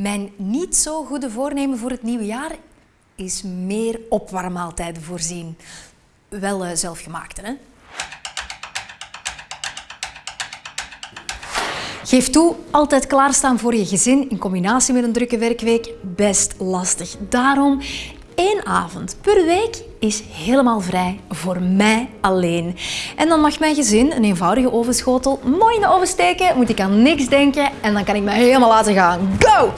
Mijn niet zo goede voornemen voor het nieuwe jaar is meer opwarmmaaltijden voorzien. Wel uh, zelfgemaakte, hè? Geef toe, altijd klaarstaan voor je gezin in combinatie met een drukke werkweek, best lastig. Daarom één avond per week is helemaal vrij voor mij alleen. En dan mag mijn gezin een eenvoudige ovenschotel mooi in de oven steken, moet ik aan niks denken en dan kan ik me helemaal laten gaan. Go!